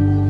you.